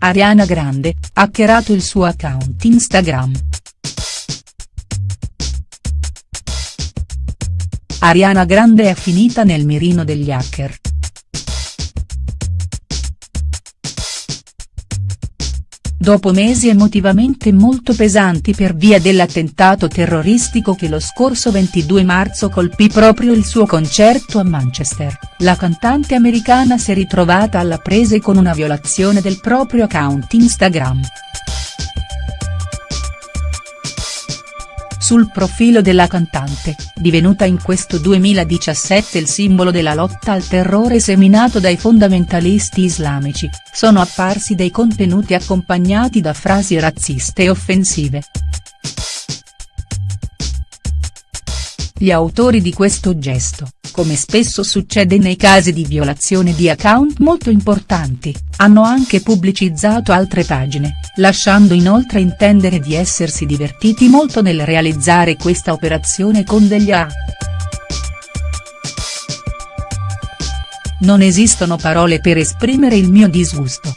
Ariana Grande, hackerato il suo account Instagram. Ariana Grande è finita nel mirino degli hacker. Dopo mesi emotivamente molto pesanti per via dell'attentato terroristico che lo scorso 22 marzo colpì proprio il suo concerto a Manchester, la cantante americana si è ritrovata alla prese con una violazione del proprio account Instagram. Sul profilo della cantante, divenuta in questo 2017 il simbolo della lotta al terrore seminato dai fondamentalisti islamici, sono apparsi dei contenuti accompagnati da frasi razziste e offensive. Gli autori di questo gesto, come spesso succede nei casi di violazione di account molto importanti, hanno anche pubblicizzato altre pagine, lasciando inoltre intendere di essersi divertiti molto nel realizzare questa operazione con degli A. Non esistono parole per esprimere il mio disgusto.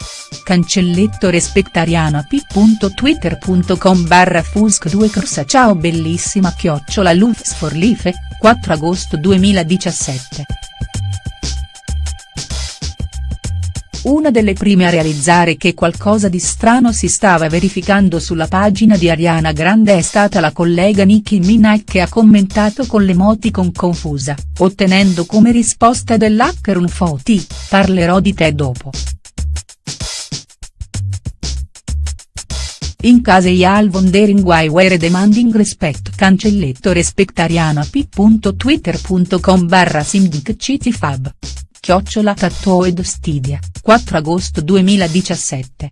Cancelletto respectariano p.twitter.com barra fusk 2 corsa ciao bellissima chiocciola Lufs for Life, 4 agosto 2017. Una delle prime a realizzare che qualcosa di strano si stava verificando sulla pagina di Ariana Grande è stata la collega Nicki Minaj che ha commentato con l'emoticon confusa, ottenendo come risposta dell'hacker un foti, parlerò di te dopo. In case Ial wondering why were demanding respect cancelletto respectariano p.twitter.com barra simdiccitifab. Chiocciola Tattoed Stidia, 4 agosto 2017.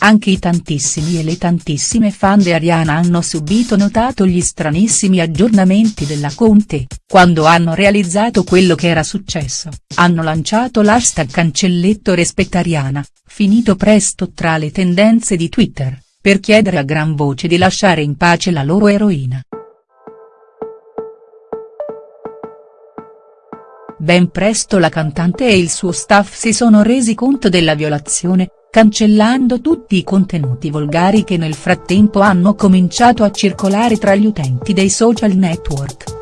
Anche i tantissimi e le tantissime fan di Ariana hanno subito notato gli stranissimi aggiornamenti della Conte, quando hanno realizzato quello che era successo, hanno lanciato l'hashtag cancelletto respettariana, finito presto tra le tendenze di Twitter, per chiedere a gran voce di lasciare in pace la loro eroina. Ben presto la cantante e il suo staff si sono resi conto della violazione, cancellando tutti i contenuti volgari che nel frattempo hanno cominciato a circolare tra gli utenti dei social network.